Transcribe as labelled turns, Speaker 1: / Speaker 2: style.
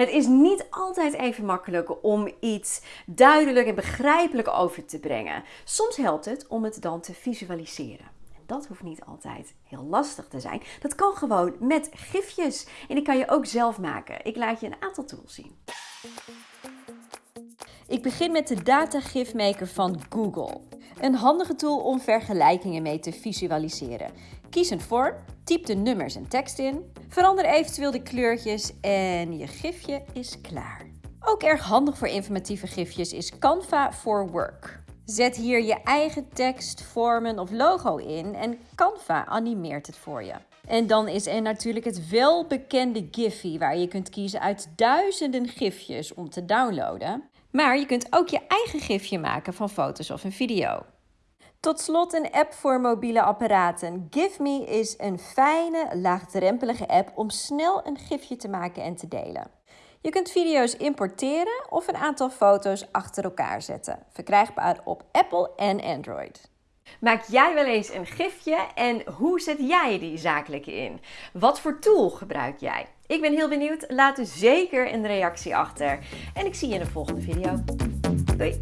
Speaker 1: Het is niet altijd even makkelijk om iets duidelijk en begrijpelijk over te brengen. Soms helpt het om het dan te visualiseren. En dat hoeft niet altijd heel lastig te zijn. Dat kan gewoon met gifjes. En die kan je ook zelf maken. Ik laat je een aantal tools zien. Ik begin met de Data GIF Maker van Google. Een handige tool om vergelijkingen mee te visualiseren. Kies een vorm, typ de nummers en tekst in, verander eventueel de kleurtjes en je gifje is klaar. Ook erg handig voor informatieve gifjes is Canva for Work. Zet hier je eigen tekst, vormen of logo in en Canva animeert het voor je. En dan is er natuurlijk het welbekende Giphy, waar je kunt kiezen uit duizenden gifjes om te downloaden. Maar je kunt ook je eigen gifje maken van foto's of een video. Tot slot een app voor mobiele apparaten. GiveMe is een fijne, laagdrempelige app om snel een gifje te maken en te delen. Je kunt video's importeren of een aantal foto's achter elkaar zetten. Verkrijgbaar op Apple en Android. Maak jij wel eens een gifje en hoe zet jij die zakelijk in? Wat voor tool gebruik jij? Ik ben heel benieuwd. Laat dus zeker een reactie achter. En ik zie je in de volgende video. Doei!